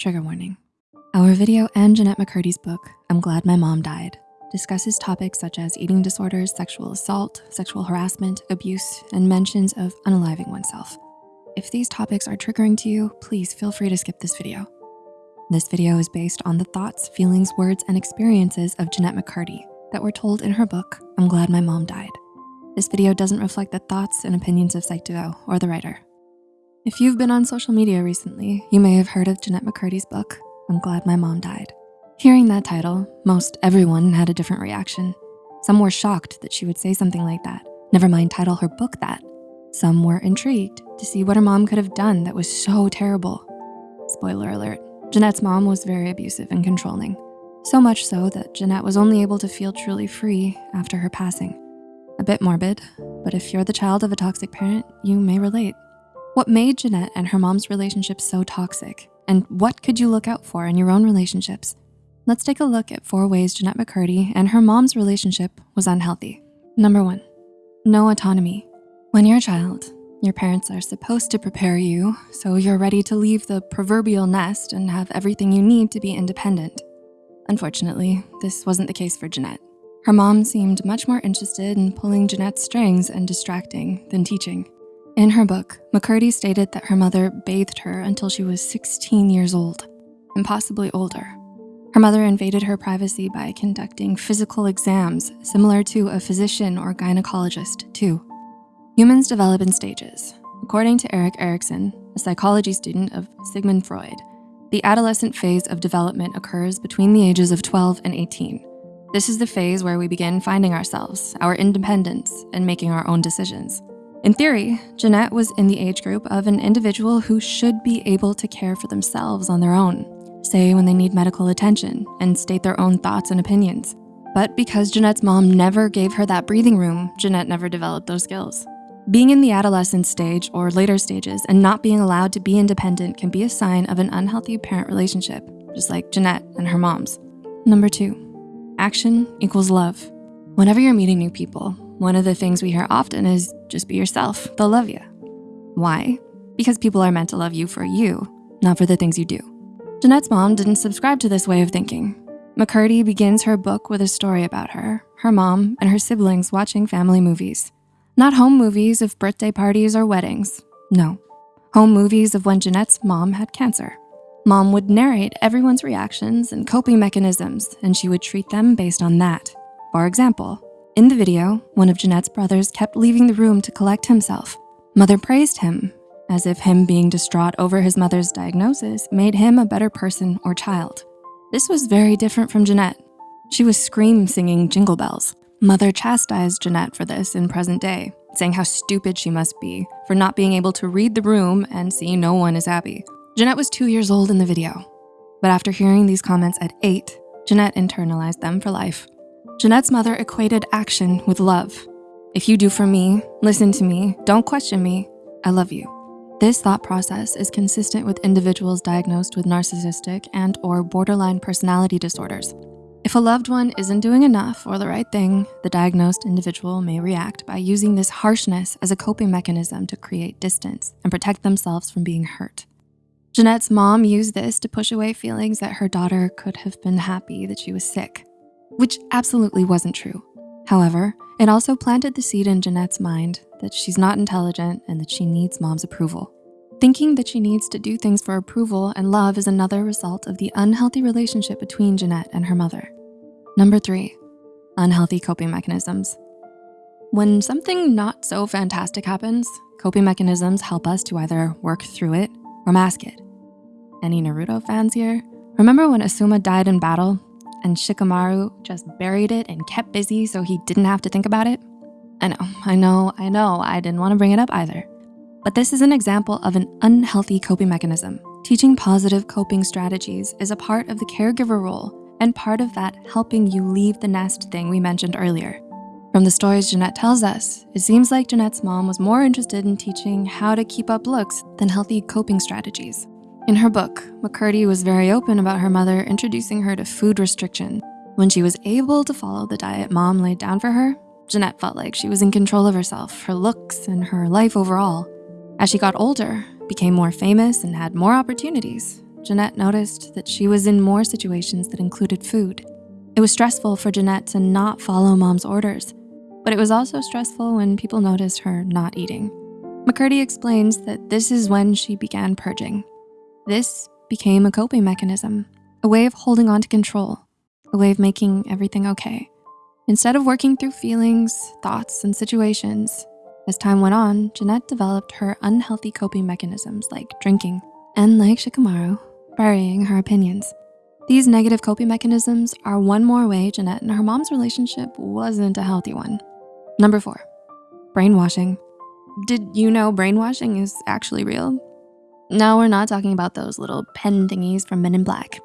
Trigger warning. Our video and Jennette McCurdy's book, I'm Glad My Mom Died, discusses topics such as eating disorders, sexual assault, sexual harassment, abuse, and mentions of unaliving oneself. If these topics are triggering to you, please feel free to skip this video. This video is based on the thoughts, feelings, words, and experiences of Jennette McCurdy that were told in her book, I'm Glad My Mom Died. This video doesn't reflect the thoughts and opinions of Psych2Go or the writer. If you've been on social media recently, you may have heard of Jennette McCurdy's book, I'm Glad My Mom Died. Hearing that title, most everyone had a different reaction. Some were shocked that she would say something like that, never mind title her book that. Some were intrigued to see what her mom could have done that was so terrible. Spoiler alert, Jennette's mom was very abusive and controlling. So much so that Jennette was only able to feel truly free after her passing. A bit morbid, but if you're the child of a toxic parent, you may relate. What made Jennette and her mom's relationship so toxic? And what could you look out for in your own relationships? Let's take a look at four ways Jennette McCurdy and her mom's relationship was unhealthy. Number one, no autonomy. When you're a child, your parents are supposed to prepare you so you're ready to leave the proverbial nest and have everything you need to be independent. Unfortunately, this wasn't the case for Jennette. Her mom seemed much more interested in pulling Jennette's strings and distracting than teaching. In her book, McCurdy stated that her mother bathed her until she was 16 years old, and possibly older. Her mother invaded her privacy by conducting physical exams similar to a physician or gynecologist too. Humans develop in stages. According to Erik Erikson, a psychology student of Sigmund Freud, the adolescent phase of development occurs between the ages of 12 and 18. This is the phase where we begin finding ourselves, our independence, and making our own decisions. In theory, Jennette was in the age group of an individual who should be able to care for themselves on their own, say when they need medical attention and state their own thoughts and opinions. But because Jennette's mom never gave her that breathing room, Jennette never developed those skills. Being in the adolescent stage or later stages and not being allowed to be independent can be a sign of an unhealthy parent relationship, just like Jennette and her mom's. Number two, action equals love. Whenever you're meeting new people, one of the things we hear often is just be yourself, they'll love you. Why? Because people are meant to love you for you, not for the things you do. Jennette's mom didn't subscribe to this way of thinking. McCurdy begins her book with a story about her, her mom, and her siblings watching family movies. Not home movies of birthday parties or weddings, no. Home movies of when Jennette's mom had cancer. Mom would narrate everyone's reactions and coping mechanisms, and she would treat them based on that. For example, in the video, one of Jennette's brothers kept leaving the room to collect himself. Mother praised him, as if him being distraught over his mother's diagnosis made him a better person or child. This was very different from Jennette. She was scream singing jingle bells. Mother chastised Jennette for this in present day, saying how stupid she must be for not being able to read the room and see no one is happy. Jennette was two years old in the video, but after hearing these comments at eight, Jennette internalized them for life. Jennette's mother equated action with love. If you do for me, listen to me, don't question me, I love you. This thought process is consistent with individuals diagnosed with narcissistic and or borderline personality disorders. If a loved one isn't doing enough or the right thing, the diagnosed individual may react by using this harshness as a coping mechanism to create distance and protect themselves from being hurt. Jennette's mom used this to push away feelings that her daughter could have been happy that she was sick which absolutely wasn't true. However, it also planted the seed in Jennette's mind that she's not intelligent and that she needs mom's approval. Thinking that she needs to do things for approval and love is another result of the unhealthy relationship between Jennette and her mother. Number three, unhealthy coping mechanisms. When something not so fantastic happens, coping mechanisms help us to either work through it or mask it. Any Naruto fans here? Remember when Asuma died in battle and Shikamaru just buried it and kept busy so he didn't have to think about it? I know, I know, I know, I didn't wanna bring it up either. But this is an example of an unhealthy coping mechanism. Teaching positive coping strategies is a part of the caregiver role and part of that helping you leave the nest thing we mentioned earlier. From the stories Jennette tells us, it seems like Jennette's mom was more interested in teaching how to keep up looks than healthy coping strategies. In her book, McCurdy was very open about her mother introducing her to food restriction. When she was able to follow the diet mom laid down for her, Jennette felt like she was in control of herself, her looks, and her life overall. As she got older, became more famous, and had more opportunities, Jennette noticed that she was in more situations that included food. It was stressful for Jennette to not follow mom's orders, but it was also stressful when people noticed her not eating. McCurdy explains that this is when she began purging. This became a coping mechanism, a way of holding on to control, a way of making everything okay. Instead of working through feelings, thoughts, and situations, as time went on, Jennette developed her unhealthy coping mechanisms like drinking, and like Shikamaru, burying her opinions. These negative coping mechanisms are one more way Jennette and her mom's relationship wasn't a healthy one. Number four, brainwashing. Did you know brainwashing is actually real? No, we're not talking about those little pen thingies from Men in Black.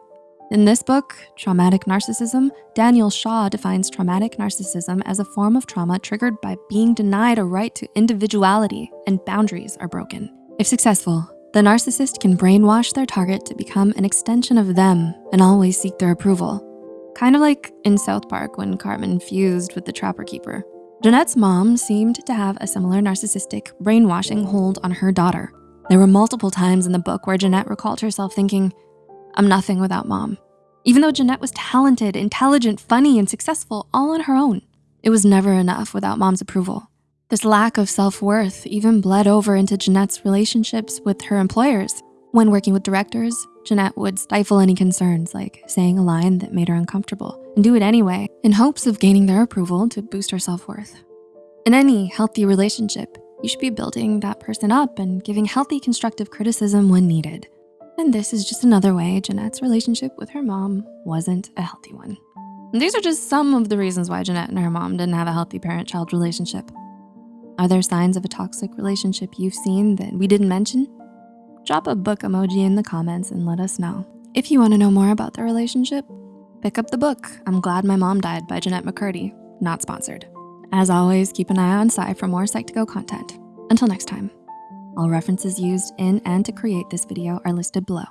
In this book, Traumatic Narcissism, Daniel Shaw defines traumatic narcissism as a form of trauma triggered by being denied a right to individuality and boundaries are broken. If successful, the narcissist can brainwash their target to become an extension of them and always seek their approval. Kind of like in South Park when Cartman fused with the Trapper Keeper. Jennette's mom seemed to have a similar narcissistic brainwashing hold on her daughter. There were multiple times in the book where Jennette recalled herself thinking, I'm nothing without mom. Even though Jennette was talented, intelligent, funny, and successful all on her own, it was never enough without mom's approval. This lack of self-worth even bled over into Jennette's relationships with her employers. When working with directors, Jennette would stifle any concerns like saying a line that made her uncomfortable and do it anyway in hopes of gaining their approval to boost her self-worth. In any healthy relationship, you should be building that person up and giving healthy constructive criticism when needed. And this is just another way Jennette's relationship with her mom wasn't a healthy one. And these are just some of the reasons why Jennette and her mom didn't have a healthy parent-child relationship. Are there signs of a toxic relationship you've seen that we didn't mention? Drop a book emoji in the comments and let us know. If you wanna know more about the relationship, pick up the book, I'm Glad My Mom Died by Jennette McCurdy, not sponsored. As always, keep an eye on Psy for more Psych2Go content. Until next time. All references used in and to create this video are listed below.